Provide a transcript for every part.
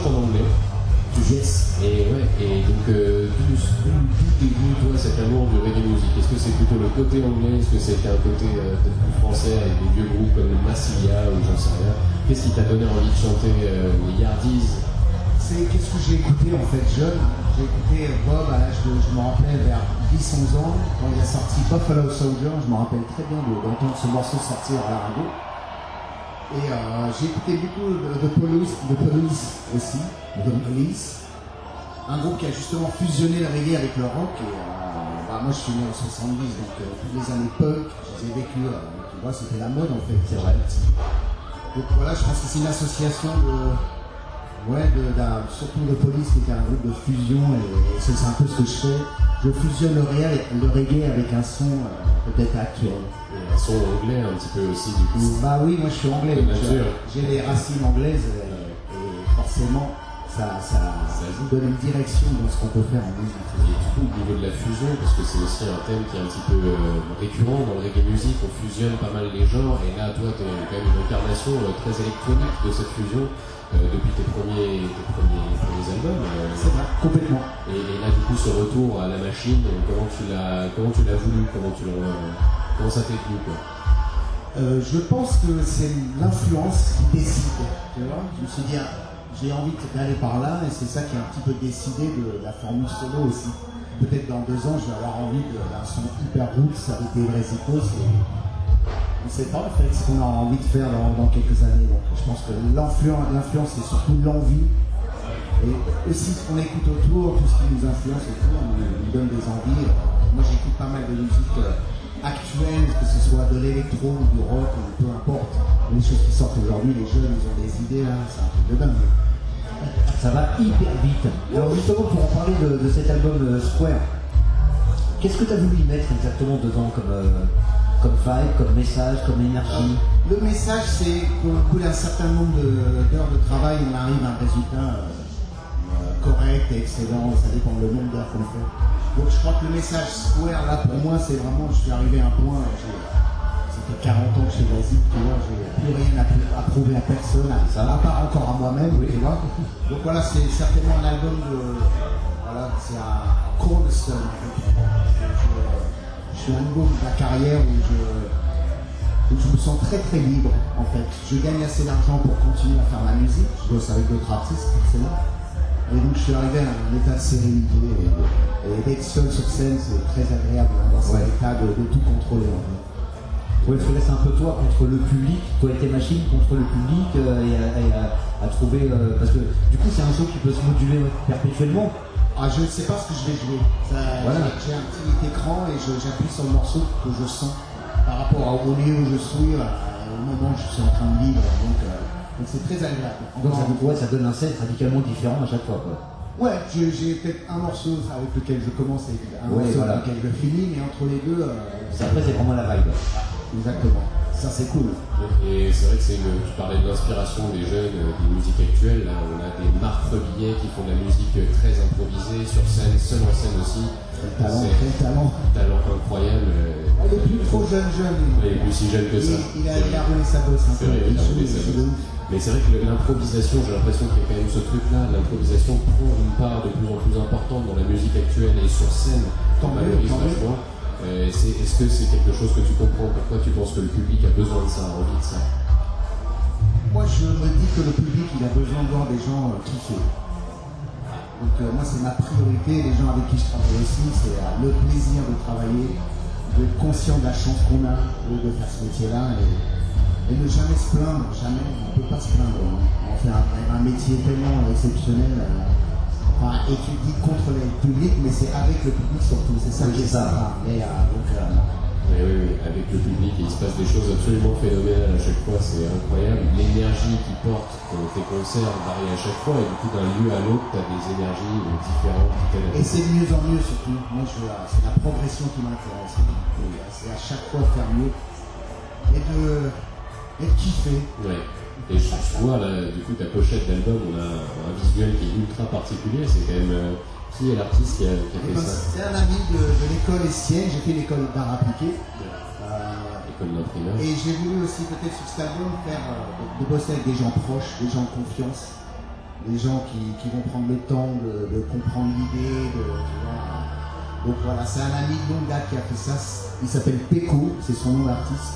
en anglais. Yes. Et ouais, et donc euh, d'où toi cet amour du reggae music Est-ce que c'est plutôt le côté anglais? Est-ce que c'était un côté euh, peut-être plus français avec des vieux groupes comme Massilia ou j'en sais rien? Qu'est-ce qui t'a donné envie de chanter euh, les Yardies? C'est qu'est-ce que j'ai écouté en fait jeune? J'ai écouté Bob à l'âge de, je me rappelle, vers 10-11 ans, quand il a sorti Buffalo Soldier, je me rappelle très bien de- d'entendre ce morceau sortir à la radio. Et euh, j'ai écouté beaucoup de, de Police, de Police aussi, de Police, un groupe qui a justement fusionné le reggae avec le rock. Et euh, bah, moi je suis né en 70, donc euh, toutes les années punk, je les ai vécues, euh, tu vois, c'était la mode en fait. C'est vrai. Donc voilà, je pense que c'est une association de. Ouais, de, surtout de police qui était un groupe de fusion et, c'est un peu ce que je fais. Je fusionne le reggae, le reggae avec un son euh, peut-être actuel. Et un son anglais un petit peu aussi du coup. Bah oui, moi je suis anglais, j'ai les racines anglaises et, et forcément ça, ça, Ça donne une direction dans ce qu'on peut faire en musique. Et du coup, au niveau de la fusion, parce que c'est aussi un thème qui est un petit peu euh, récurrent dans le reggae music, on fusionne pas mal les genres, et là, toi, tu es quand même une incarnation euh, très électronique de cette fusion euh, depuis tes premiers, tes premiers, premiers albums. C'est vrai, complètement. et, et là, du coup, ce retour à la machine, comment tu l'as, comment tu l'as voulu, comment tu l'as, comment ça t'est venu, quoi? Je pense que c'est l'influence qui décide. Tu vois? Je me suis dit, j'ai envie d'aller par là, et c'est ça qui a un petit peu décidé de la formule solo aussi. Peut-être dans deux ans, je vais avoir envie d'un son hyper roots avec des vrais. On ne sait pas en fait ce qu'on a envie de faire dans, quelques années. Donc je pense que l'influence, l'influence c'est surtout l'envie. Et aussi ce qu'on écoute autour, tout ce qui nous influence autour, nous, nous donne des envies. Moi j'écoute pas mal de musique euh, actuelle, que ce soit de l'électro ou du rock, peu importe. Les choses qui sortent aujourd'hui, les jeunes ils ont des idées là, c'est un truc de dingue. Ça va hyper vite. Alors justement, pour en parler de, cet album euh, Square, qu'est-ce que tu as voulu mettre exactement dedans comme, euh, comme vibe, comme message, comme énergie Le message, c'est qu'au bout d'un certain nombre d'heures de travail, on arrive à un résultat euh, euh, correct et excellent. Ça dépend le nombre d'heures qu'on fait. Donc je crois que le message Square, là, pour moi, c'est vraiment, je suis arrivé à un point, j'ai- ça fait 40 ans que je suis basique, tu vois, j'ai plus rien à, pr- à prouver à personne, à, Ça. à part encore à moi-même, tu vois. Donc voilà, c'est certainement un album de, voilà, c'est un cornerstone. Je, je- suis à un niveau de ma carrière où je, où je me sens très très libre en fait. Je gagne assez d'argent pour continuer à faire ma musique. Je bosse avec d'autres artistes forcément. Et donc je suis arrivé à un état de sérénité et, et d'être seul sur scène c'est très agréable dans cet Ouais. état de, de tout contrôler en fait. Ouais, il faut laisser un peu toi contre le public, toi et tes machines contre le public euh, et, à, et à- à trouver. euh, parce que du coup, c'est un show qui peut se moduler perpétuellement. Ah je ne sais pas ce que je vais jouer. Voilà. J'ai un petit écran et j'appuie sur le morceau que je sens par rapport au lieu où je suis, à- au moment où je suis en train de vivre. Donc euh, donc c'est très agréable. Donc ça, Encore- ouais, ça donne un set radicalement différent à chaque fois. Quoi. Ouais, j'ai peut-être un morceau avec lequel je commence et un Ouais, morceau voilà. avec lequel je finis, mais entre les deux, euh, Après, c'est vraiment la vibe. exactement. Ça c'est cool. Et c'est vrai que c'est une, tu parlais de l'inspiration des jeunes, euh, des musiques actuelles. Là, on a des Marc Rebillet qui font de la musique euh, très improvisée, sur scène, seul en scène aussi. Quel talent, C'est quel talent. un talent incroyable. euh, Ah, Il est plus trop jeune, jeune. Il est plus si jeune que ça. il a, il a roulé sa bosse un C'est peu. vrai a Il roulé joue, sa bosse. Mais c'est vrai que l'improvisation, j'ai l'impression qu'il y a quand même ce truc-là, l'improvisation prend une part de plus en plus importante dans la musique actuelle et sur scène, Tant mieux. Euh, Est-ce que c'est quelque chose que tu comprends? Pourquoi tu penses que le public a besoin de ça, a envie de ça? Moi je me dis que le public il a besoin de voir des gens euh, kiffer. Donc euh, moi c'est ma priorité, les gens avec qui je travaille aussi, c'est euh, le plaisir de travailler, d'être conscient de la chance qu'on a de, de faire ce métier-là et, et ne jamais se plaindre, jamais, on ne peut pas se plaindre. hein. On fait un, un métier tellement exceptionnel. euh, Enfin, étudié contre le public, mais c'est avec le public surtout, c'est ça Oui, qui est ça. Et, euh, donc, euh, Oui, oui, oui, avec le public, et il se passe des choses absolument phénoménales à chaque fois, c'est incroyable. L'énergie qui porte tes concerts varie à chaque fois, et du coup, d'un lieu à l'autre, tu as des énergies différentes Et c'est de mieux en mieux surtout. Moi, je, c'est la progression qui m'intéresse. Et, C'est à chaque fois faire mieux et de, et de kiffer. Ouais. Et je, je vois là, du coup, ta pochette d'album, on a un visuel qui est ultra particulier. C'est quand même euh, qui est l'artiste qui a, qui a Et fait ben, ça C'est un ami de, de l'école Estienne. J'ai fait l'école d'art appliqué. Euh, et j'ai voulu aussi peut-être sur cet album faire euh, de, de bosser avec des gens proches, des gens de confiance. les gens qui, qui vont prendre le temps de, de comprendre l'idée, de. Donc voilà, c'est un ami de longue date qui a fait ça. Il s'appelle Peko, c'est son nom d'artiste.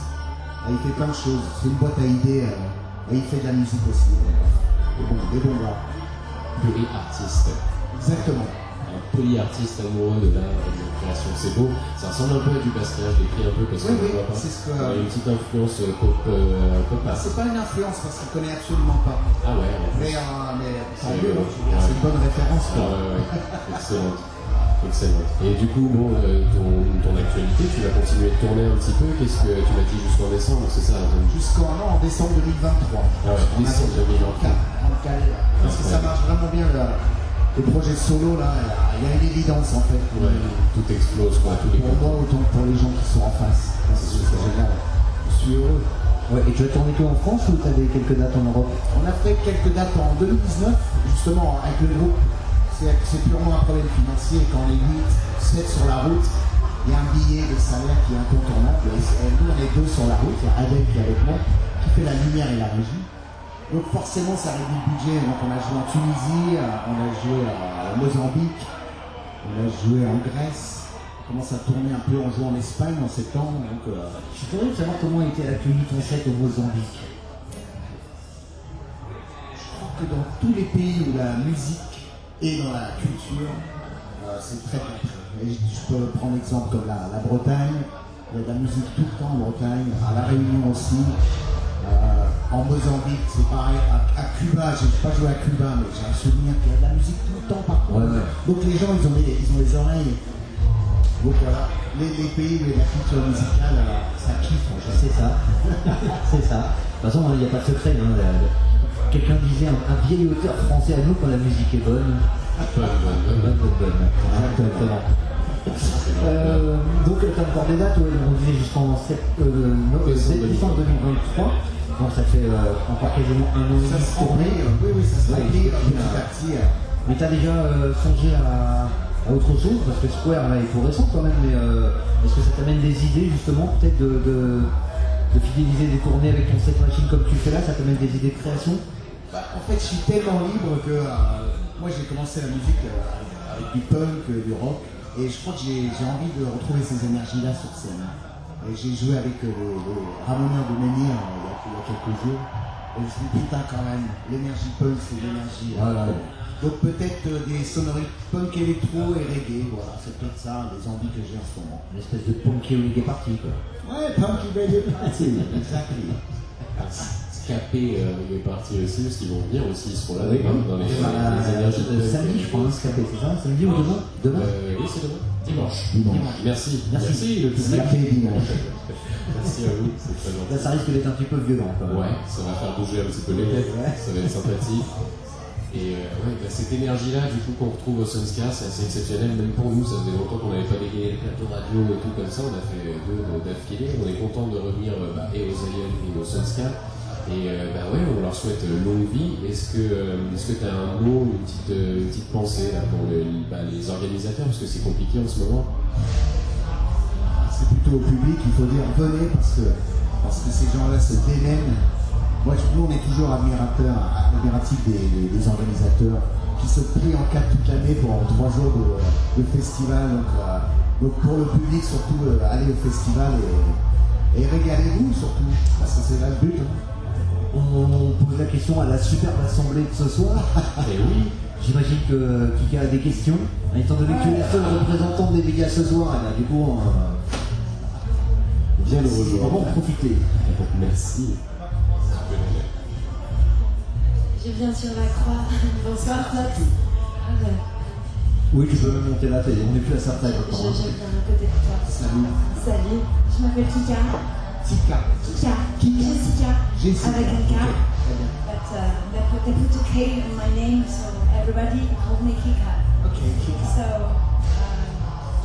Et Il fait plein de choses. C'est une boîte à idées. euh, et il fait de la musique aussi. Des bons, des bons gars. Polyartiste. Exactement. Un polyartiste amoureux de et la création. C'est beau. Ça ressemble un peu à du Basquiat, je l'écris un peu parce Oui, qu'on oui, ne voit pas. c'est ce que- une petite influence euh, pop, euh, pop c'est pas une influence parce qu'il connaît absolument pas. Ah ouais. Mais, euh, mais C'est- une bonne référence. Ah quoi. ouais, ouais. Excellente. Excellente. Et du coup, bon, euh, ton, ton actualité, tu vas continuer de tourner un petit peu. Qu'est-ce que tu m'as dit jusqu'en décembre C'est ça hein, Jusqu'en non, en décembre 2023. Ah ouais, On décembre fait 2023. en calé, Parce que ça marche vraiment bien. là. Les projets solo, là, il y a une évidence en fait. Ouais, tout explose, quoi, tous les Pour moi, autant que pour les gens qui sont en face. C'est c'est génial. Je suis heureux. Ouais, et tu as tourné tout en France ou tu as des quelques dates en Europe? On a fait quelques dates en 2019, justement, avec le groupe. C'est purement un problème financier. Quand les 8 se mettent sur la route, il y a un billet de salaire qui est incontournable. Et nous, on est deux sur la route. Il y a Adèle qui est avec moi, qui fait la lumière et la régie. Donc forcément, ça réduit le budget. Donc on a joué en Tunisie, euh, on a joué à Mozambique, on a joué en Grèce. On commence à tourner un peu, on joue en Espagne en septembre. Donc, euh, Je suis curieux de savoir comment a été accueilli ton set au Mozambique. Je crois que dans tous les pays où la musique est dans la culture, euh, c'est très bien pris. Et je, je peux prendre exemple comme la, la Bretagne, il y a de la musique tout le temps en Bretagne, à La Réunion aussi, euh, en Mozambique, c'est pareil, à, à Cuba, j'ai pas joué à Cuba, mais j'ai un souvenir qu'il y a de la musique tout le temps partout. Ouais, ouais. Donc les gens, ils ont les, ils ont les oreilles. Donc voilà, les, les pays où la culture musicale, euh, ça kiffe en général. C'est ça. c'est ça. De toute façon, il n'y a pas de secret. hein. Quelqu'un disait un, un vieil auteur français à nous quand la musique est bonne. Bonne, bonne, bonne. Bonne, bonne, bonne. Exactement. Euh, donc, tu as encore des dates, ouais, on disait jusqu'en sept- euh, no- Décembre décembre 2023. Donc, ça fait euh, encore quasiment un an et Ça se oui, oui, ça se Ouais, remplit et puis, petit à petit. Mais tu as déjà euh, songé à, à autre chose? Parce que Square, là, est tout récent quand même. Mais est-ce que ça t'amène des idées, justement, peut-être de, de, de fidéliser des tournées avec ton set machine comme tu fais là? Ça t'amène des idées de création? Bah, en fait, je suis tellement libre que euh, moi j'ai commencé la musique euh, avec du punk, euh, du rock, et je crois que j'ai envie de retrouver ces énergies-là sur scène. Et j'ai joué avec les, les Ramoneurs de Menhir il, y a, il y a quelques jours, et je me suis dit putain quand même, l'énergie punk c'est l'énergie. Voilà. Donc peut-être des sonneries punk électro et reggae, voilà, c'est peut-être ça les envies que j'ai en ce moment. Une espèce de punky reggae party, quoi. Ouais, punk reggae party, exactly. Scapé euh, est parti aussi, parce qu'ils vont venir aussi, ils seront là Oui. demain, dans les, les énergies de euh, samedi, je crois, hein, Scapé, c'est ça Samedi ou demain Demain Euh, oui, c'est demain. Dimanche. Dimanche. Merci. Merci. le public. Scapé dimanche. Merci à vous, c'est très gentil. Là, ça risque d'être un petit peu violent, quand même. Ouais, ça va faire bouger un petit peu les têtes, Ouais. ça va être sympathique. Et euh, ouais, bah, cette énergie-là, du coup, qu'on retrouve au Sunscar, c'est assez exceptionnel, même pour nous, ça faisait longtemps qu'on n'avait pas dégagé les plateaux radio et tout comme ça, on a fait deux euh, d'affilée, on est content de revenir euh, bah, et aux aliens et au Sunscar. Et euh, bah ouais, on leur souhaite euh, longue vie. Est-ce que euh, tu as un mot, une petite, euh, une petite pensée pour bah, les organisateurs, parce que c'est compliqué en ce moment c'est plutôt au public, il faut dire venez parce que, parce que ces gens-là se démènent. Moi, nous, on est toujours admirateurs, admiratifs des, organisateurs qui se plient en quatre toute l'année pour trois jours de, festival. Donc, pour le public, surtout, allez au festival et, et régalez-vous surtout, parce que c'est là le but. hein. On pose la question à la superbe assemblée de ce soir. Et oui, J'imagine que Kika a des questions. Étant donné que tu es la seule représentante des médias ce soir, eh ben, du coup, on, viens le on va rejoindre. en profiter. Merci. Je viens sur la croix. Bonsoir, Fox. Ah. Oui, tu peux même monter la télé. On n'est plus à sa Je, taille je, encore. je viens à côté de toi. Salut. Salut, je m'appelle Kika. Tika. Kika. Kika. Jessica? Jessica. Avec un K. But uh, they, put, they put a K in my name, so everybody called me Kika. Ok, Kika. So, euh,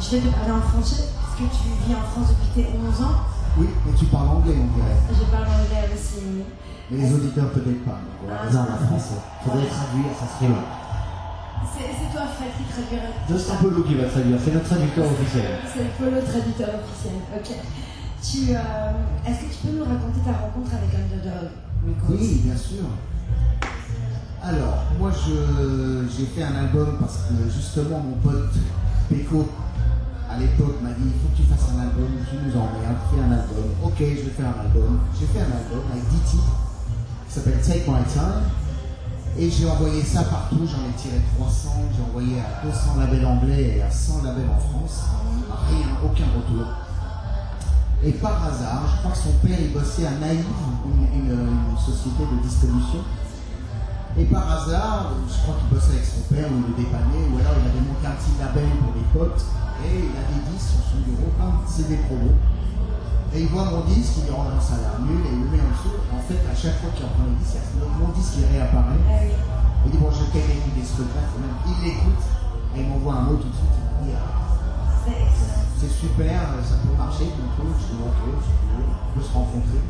je vais te parler en français, parce que tu vis en France depuis tes 11 ans? Oui, mais tu parles anglais, on dirait. Je parle anglais aussi. Mais les auditeurs, peut-être pas. on va Non, en français. Faudrait traduire, ça serait long. C'est toi, Fred, qui traduirait. C'est Lou qui va traduire. C'est notre traducteur officiel. C'est polo traducteur officiel. Ok. Euh, est-ce que tu peux nous raconter ta rencontre avec Underdog Oui, bien sûr. Alors, moi, j'ai fait un album parce que justement, mon pote Peko, à l'époque, m'a dit il faut que tu fasses un album, tu nous emmerdes, fais un album. Ok, je vais faire un album. J'ai fait un album avec 10 titres qui s'appelle Take My Time. Et j'ai envoyé ça partout, j'en ai tiré 300, j'ai envoyé à 200 labels anglais et à 100 labels en France. Rien, aucun retour. Et par hasard, je crois que son père il bossait à Naïve, une, une- une société de distribution. Et par hasard, je crois qu'il bossait avec son père ou il le dépannait, ou alors il avait monté un petit label pour les potes, et il avait 10 sur son bureau, plein de CD promo. Et il voit mon disque, il dit ça a l'air nul, et il le met en dessous. En fait, à chaque fois qu'il reprend le disque, il y a mon disque qui réapparaît. Ah. Il dit bon, je vais peut-être écouter ce truc-là, quand même. Il l'écoute, et il m'envoie un mot tout de suite. Il me dit ah, C'est super, ça peut marcher, ton truc. Je veux, on peut se rencontrer.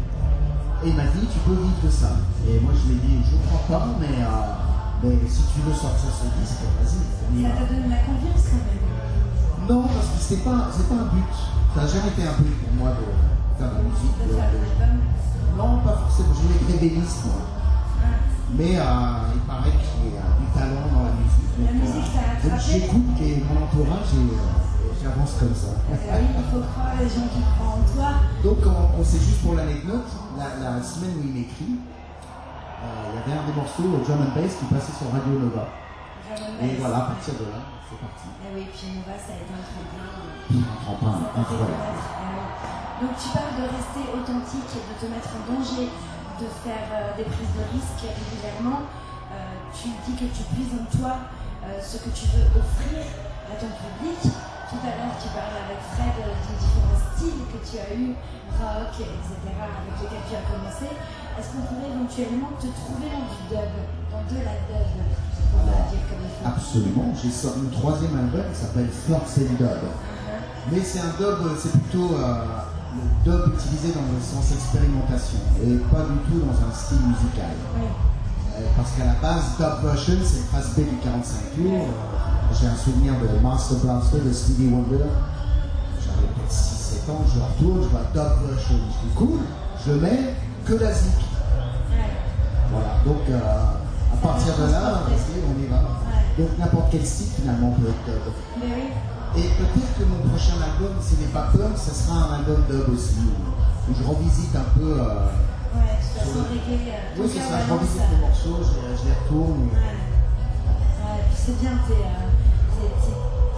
Et il m'a dit, tu peux vivre de ça. Et moi, je lui ai dit, je ne crois pas, mais, euh, mais si tu veux sortir ce disque, vas-y. Ça t'a donné la confiance quand même. Non, parce que c'est pas, pas un but. Ça n'a jamais été un but pour moi de faire de la musique. De. Non, pas forcément. Je voulais créer des listes, moi. Ah. Mais euh, il paraît qu'il y a du talent dans la musique. La Donc, musique, euh, ça a donc attrapé. j'écoute et mon entourage et euh, et j'avance comme ça. Ah oui, il faut croire les gens qui croient en toi. Donc on, sait juste pour l'anecdote, la, la semaine où il m'écrit, euh, il y avait un des morceaux euh, drum and bass qui passait sur Radio Nova. Et voilà, à partir de là, c'est parti. Ah oui, puis Nova, ça a été un tremplin. Un tremplin incroyable. Donc tu parles de rester authentique, de te mettre en danger, de faire euh, des prises de risques régulièrement. Euh, tu dis que tu puises en toi euh, ce que tu veux offrir à ton public. Tout à l'heure, tu parlais avec Fred euh, des différents styles que tu as eu, rock, etc., avec lesquels tu as commencé. Est-ce qu'on pourrait éventuellement te trouver dans du dub, dans de la dub, dire comme il faut Absolument, j'ai sorti mon troisième album qui s'appelle Flux and Dub. Mais c'est un dub, euh, c'est plutôt euh, le dub utilisé dans le sens expérimentation et pas du tout dans un style musical. Euh, parce qu'à la base, Dub Version, c'est le face B du 45 tours. Euh, J'ai un souvenir de Master Blaster de Stevie Wonder. J'avais peut-être 6-7 ans, je retourne, je vois Version. Je dis cool, je mets que la zik. Voilà, donc euh, à partir de là, on y va. Donc n'importe quel style finalement peut être dub. Et peut-être que mon prochain album, s'il n'est pas punk, ce sera un album dub aussi, où, je revisite un peu. euh, Ouais, façon, euh, oui, c'est ça, je revisite les morceaux, je, les- je les retourne. Ouais. C'est bien, euh, t'es-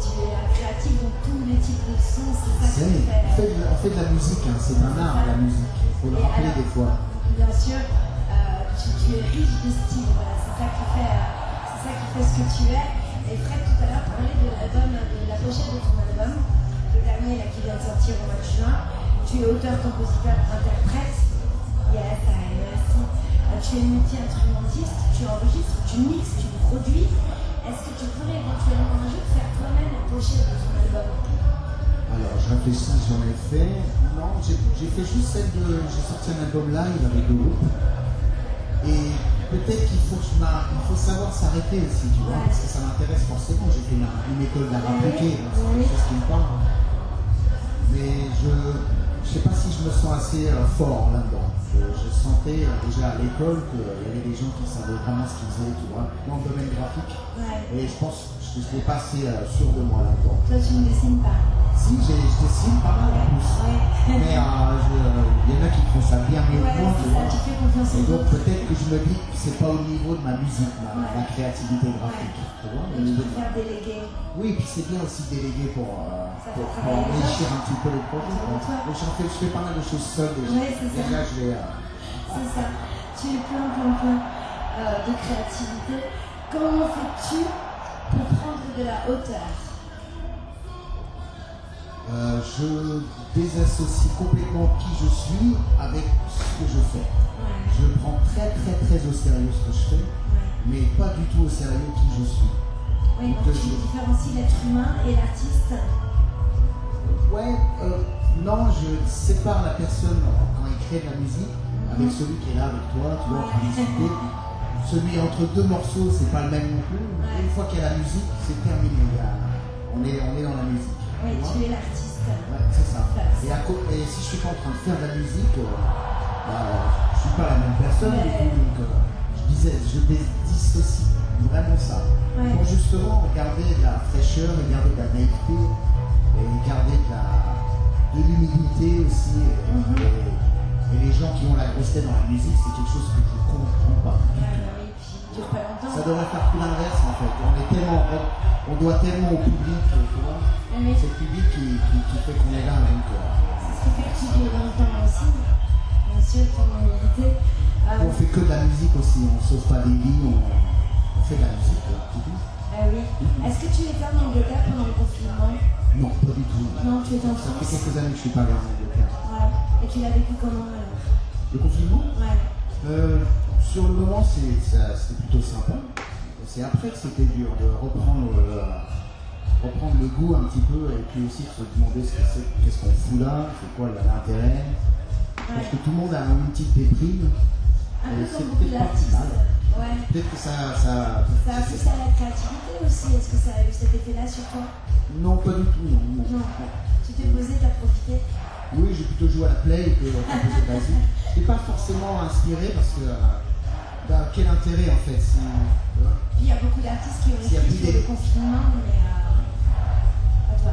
tu es créatif dans tous les types de sons, c'est ça qui On fait. de- on fait de la musique, hein, c'est un art la musique, il faut le Et rappeler alors, des fois. Bien sûr, euh, tu, tu es riche de style, voilà, c'est ça qui fait, euh, c'est ça qui fait ce que tu es. Et Fred tout à l'heure parlait de l'album, de la pochette de ton album, le dernier là, qui vient de sortir au mois de juin. Tu es auteur, compositeur, interprète. Yes, I merci. Euh, tu es multi-instrumentiste, tu enregistres, tu mixes, tu produis. Est-ce que tu pourrais éventuellement un jour faire toi-même la pochette de ton album Alors, je réfléchis, j'en ai fait. Non, j'ai fait juste celle de. J'ai sorti un album live avec le groupe. Et peut-être qu'il faut, savoir s'arrêter aussi, tu vois, parce que ça m'intéresse forcément. J'ai fait une, une école d'art donc c'est quelque chose qui me parle. Mais je ne sais pas si je me sens assez euh, fort là-dedans. Je, je sentais euh, déjà à l'école qu'il y avait des gens qui savaient vraiment ce qu'ils faisaient, tu vois, dans le domaine graphique. Ouais. Et je pense que je n'étais pas assez euh, sûr de moi là-dedans. Toi, tu ne dessines pas. Si, je dessine pas mal en plus. Ouais. Mais euh, je- il y en a qui font ça bien mieux que moi, tu vois. Et donc peut-être que je me dis que c'est pas au niveau de ma musique, ma, Ouais. ma créativité graphique. Tu vois, déléguer. Oui, puis c'est bien aussi déléguer pour, euh, pour, enrichir un petit peu j'en fais, je fais pas mal de choses seul déjà. Ouais, c'est ça. Déjà, je vais, euh, C'est ça. Tu es plein, plein, plein euh, de créativité. Comment fais-tu pour prendre de la hauteur euh, je désassocie complètement qui je suis avec ce que je fais. Ouais. Je prends très très très au sérieux ce que je fais, Ouais. mais pas du tout au sérieux qui je suis. Oui, Donc, donc tu je- différencies l'être humain et l'artiste. Ouais, euh, non, je sépare la personne quand il crée de la musique avec celui qui est là avec toi, tu vois, en train de discuter. Celui entre deux morceaux, c'est pas le même non plus. Une fois qu'il y a la musique, c'est terminé. On, est, on est dans la musique. Oui, tu es l'artiste. Ouais, c'est ça. Et, à co- et si je suis pas en train de faire de la musique, euh, bah, je suis pas la même personne. Ouais. donc, euh, je disais, je dissocie vraiment ça. Ouais. Pour justement garder de la fraîcheur et garder de la naïveté et garder de l'humilité aussi. Et, Mhm. et- et les gens qui ont la grosse tête dans la musique, c'est quelque chose que je ne comprends pas. Ah, dure pas longtemps. Ça devrait faire tout l'inverse en fait. On est tellement, on, doit tellement au public, tu vois. C'est le public qui, qui, qui fait qu'on est là. Donc, euh, c'est ce qui fait que tu dures longtemps aussi. Bien sûr, ton humilité. Euh, on fait que de la musique aussi. On sauve pas des vies, on, on fait de la musique. ah oui. Est-ce que tu étais en Angleterre pendant le confinement? Non, pas du tout. Non, tu étais en Ça fait France. quelques années que je suis pas allé en Angleterre. Ouais. Et tu l'as vécu comment alors Le confinement Ouais. Euh, Sur le moment, c'était plutôt sympa. C'est après que c'était dur de reprendre, euh, reprendre le goût un petit peu et puis aussi de se demander ce qu'est-ce qu'on fout là, c'est quoi l'intérêt. Parce Ouais. que tout le monde a une petite déprime. Un Et peu c'est comme beaucoup peut-être pas d'artistes. Ouais. Peut-être que ça. ça, Ça a poussé à la créativité aussi. Est-ce que ça a eu cet effet-là sur toi? Non, pas du tout, non. non. Non. Tu t'es posé, t'as profité? Oui, j'ai plutôt joué à la play que à composer basique. Je n'étais pas forcément inspiré parce que. euh, bah, quel intérêt en fait si, il y a beaucoup d'artistes qui ont a écrit sur le confinement, mais euh, à toi.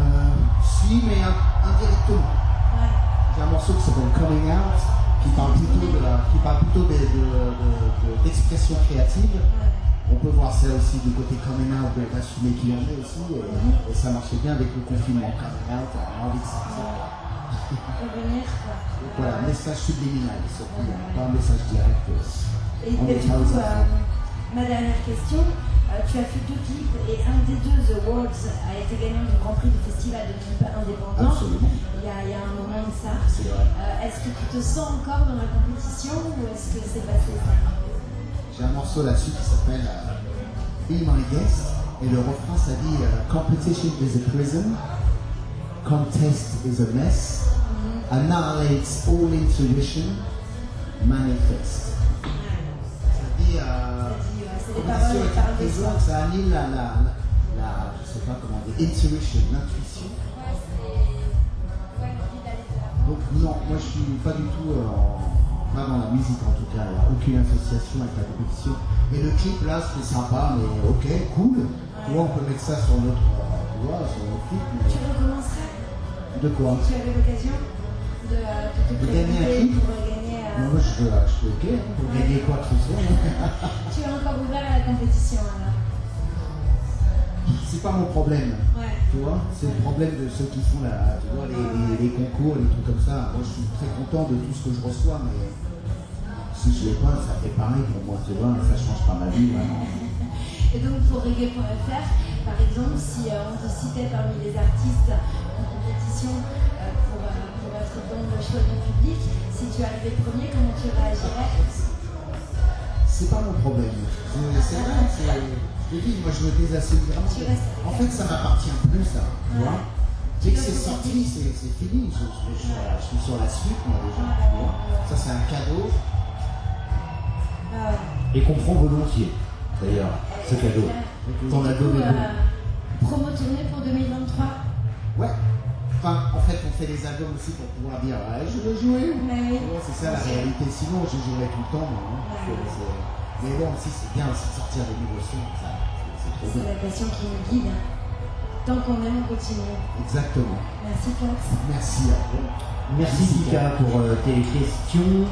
Euh, si, mais in- indirectement. Ouais. J'ai un morceau qui s'appelle Coming Out, qui parle plutôt de la, qui parle plutôt de- de- de- de- d'expression créative. On peut voir ça aussi du côté coming out, de- d'assumer qui on est aussi, et, et ça marchait bien avec le confinement. Coming out, on a envie de. Revenir. Donc Voilà, message subliminal, surtout, hein, pas un message direct. euh. Et, et du coup, euh, ma dernière question, tu as fait deux clips et un des deux awards a été gagnant du Grand Prix du Festival de musique indépendant. Absolument, Il y, a, il y a un moment de ça. c'est vrai. Euh, est-ce que tu te sens encore dans la compétition ou est-ce que c'est passé J'ai un morceau là-dessus qui s'appelle euh, Be My Guest, et le refrain ça dit euh, Competition is a prison, contest is a mess, annihilates all intuition, manifest. Ça dit. Euh, C'est compétition paroles, ça annule la, la, la, la- je sais pas comment dire, intuition, l'intuition. Donc non, moi je suis pas du tout euh, en- pas dans la musique en tout cas, il n'y a aucune association avec la compétition. Et le clip là c'était sympa, mais ok, cool. Tu vois, on peut mettre ça sur notre, euh, sur notre clip. Tu recommencerais? De quoi? Tu avais l'occasion de, de te De gagner un clip? pour Moi je, je suis ok, hein, pour gagner quoi que ce soit. Tu es encore ouvert à la compétition alors C'est pas mon problème. Ouais. Tu vois, c'est le problème de ceux qui font la, tu vois, les, les- les concours, les trucs comme ça. Moi, je suis très content de tout ce que je reçois, mais si je l'ai pas, ça fait pareil pour moi, tu vois, ça change pas ma vie, vraiment. Et donc pour reggae.fr, par exemple, si euh, on te citait parmi les artistes en compétition euh, pour, euh, pour être dans le choix du public, si tu arrivais premier, comment tu réagirais C'est pas mon problème. C'est vrai, c'est. Je te dis, moi, je me vraiment. Restes- En fait, ça m'appartient plus, ça, tu vois. Dès que c'est sorti, c'est fini. Je, je- je- je suis sur la suite, moi, déjà, tu vois. Ça, c'est un cadeau. Ah. Et qu'on prend volontiers, d'ailleurs, ce cadeau. T'en as Du coup, donné beaucoup. euh, promo tournée pour 2023 Ouais. Enfin, en fait, on fait des albums aussi pour pouvoir dire, ouais, je veux jouer. Oui. C'est ça la réalité. Sinon, je jouerais tout le temps. moi, hein. Ouais. C'est- c'est- Mais bon, aussi, c'est bien aussi de sortir des nouveaux sons. c'est- C'est trop C'est bien. la passion qui nous guide. Tant qu'on aime, on continue. Exactement. Merci Fox. Merci à vous. Merci Pika pour euh, tes questions.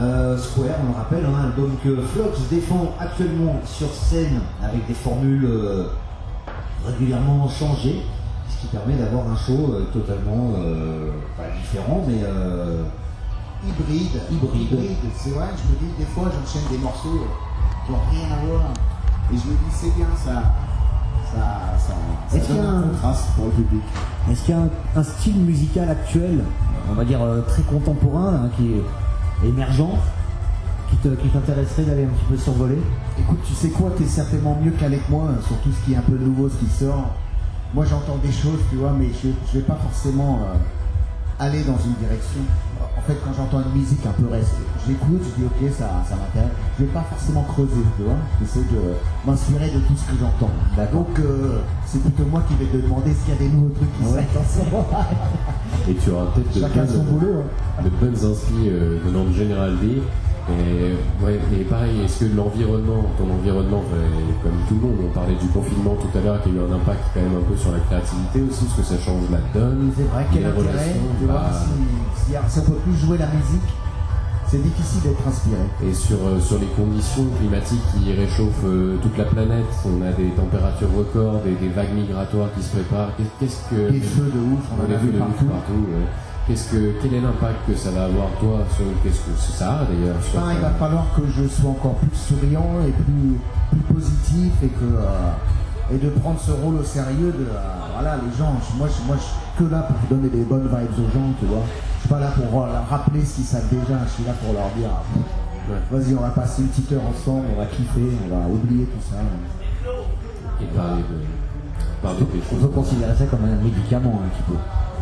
Euh, Square, on le rappelle, un album que Flox défend actuellement sur scène avec des formules euh, régulièrement changées, qui permet d'avoir un show euh, totalement euh, pas différent, mais euh, Hybride. Hybride. C'est vrai, je me dis, des fois, j'enchaîne des morceaux qui n'ont rien à voir. Et je me dis, c'est bien ça. Ça, ça, ça Est-ce qu'il y a un contraste pour le public. est-ce qu'il y a un, un style musical actuel, on va dire euh, très contemporain, hein, qui est émergent, qui t'intéresserait d'aller un petit peu survoler? Écoute, tu sais quoi, t'es certainement mieux qu'avec moi sur tout ce qui est un peu nouveau, ce qui sort. Moi, j'entends des choses, tu vois, mais je, je vais pas forcément euh, aller dans une direction. En fait, quand j'entends une musique un peu reste, j'écoute, je dis ok, ça, ça m'intéresse. Je vais pas forcément creuser, tu vois. J'essaie de m'inspirer de tout ce que j'entends. Donc, euh, c'est plutôt moi qui vais te demander s'il y a des nouveaux trucs qui Ouais. Et tu auras peut-être de bonnes, boulot. hein. de bonnes inspi euh, venant de General D. Et, ouais, et pareil, est-ce que l'environnement, ton environnement, ouais, comme tout le monde, on parlait du confinement tout à l'heure, qui a eu un impact quand même un peu sur la créativité aussi, parce que ça change la donne, C'est vrai, quel intérêt vois, bah, si, si, si on peut plus jouer la musique, c'est difficile d'être inspiré. Et sur, euh, sur les conditions climatiques qui réchauffent euh, toute la planète, on a des températures records, des, des vagues migratoires qui se préparent. Qu'est- Qu'est-ce que Des feux de ouf, on des a feux vu de partout. partout, ouais. Qu'est-ce que quel est l'impact que ça va avoir toi sur qu'est-ce que ça a d'ailleurs Enfin, il va falloir que je sois encore plus souriant et plus, plus positif et que euh, et de prendre ce rôle au sérieux de euh, voilà les gens. Moi je, moi je suis que là pour donner des bonnes vibes aux gens tu vois. Je suis pas là pour euh, leur rappeler ce qu'ils savent déjà je suis là pour leur dire ah, vas-y on va passer une petite heure ensemble on va kiffer on va oublier tout ça. Et parler de parler On peut considérer ça comme un médicament un petit peu.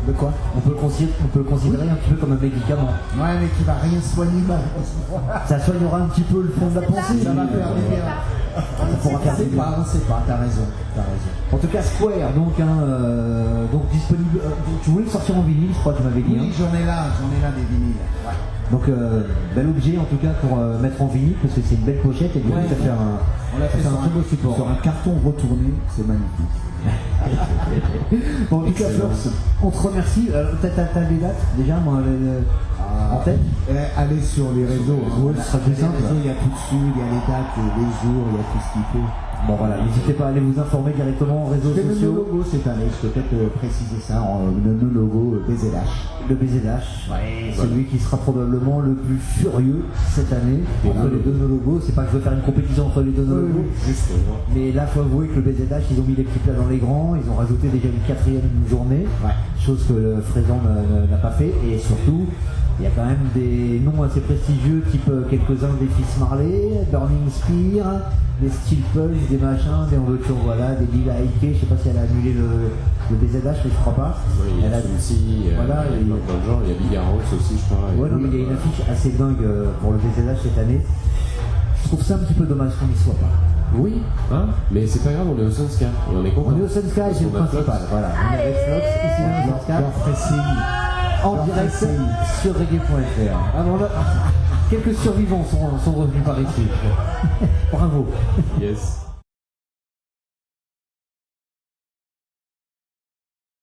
De quoi On peut, le considérer, on peut le considérer un petit peu comme un médicament. ouais mais qui va rien soigner malheureusement Ça soignera un petit peu le fond de la pensée. ça va faire bien Ça pourra faire bien. pas on sait pas t'as raison t'as raison En tout cas, Square, donc, hein, euh, donc disponible. euh, tu voulais le sortir en vinyle, je crois, tu m'avais dit. oui hein. j'en ai là j'en ai là des vinyles ouais. Donc, euh, bel objet en tout cas pour euh, mettre en vinyle, parce que c'est une belle pochette et du coup, ça fait un, On l'a fait ça sur un très beau support. sur un carton retourné, c'est magnifique. Bon, Excellent. Flores, on te remercie. Euh, T'as des dates déjà, moi, le-. En tête Eh, allez sur les réseaux. hein. Ouais, ce sera plus simple. Il y a tout dessus, il y a les dates, les jours, il y a tout ce qu'il faut. Bon, voilà, n'hésitez pas à aller vous informer directement en réseaux C'est le sociaux. logo cette année, je peux peut-être euh, préciser ça, en, le, logo euh, BZH. Le BZH, celui qui sera probablement le plus furieux cette année entre les deux nos logos. C'est pas que je veux faire une compétition entre les deux nos logos, mais là, faut avouer que le BZH, ils ont mis les petits plats dans les grands, ils ont rajouté déjà une quatrième journée, chose que n'a- n'a pas fait, et surtout, il y a quand même des noms assez prestigieux, type euh, quelques-uns des Fils Marley, Burning Spear, des Steel Pulse, des machins, des Envoture, voilà, des Lila Ike, je sais pas si elle a annulé le, le BZH, mais je crois pas. Oui, il y Elle a a- euh, Voilà, il y a et- plein de gens, il y a Bigarros aussi, je crois. et- Ouais, non, mais il y a une affiche assez dingue euh, pour le BZH cette année. Je trouve ça un petit peu dommage qu'on n'y soit pas. Oui, hein mais c'est pas grave, on est au Sunsky, et on est content. On est au Sunsky, c'est le a principal. Voilà, on est avec Flox, ici dans le En direct sur reggae.fr. Là, quelques survivants sont, sont revenus par ici. Bravo. Yes.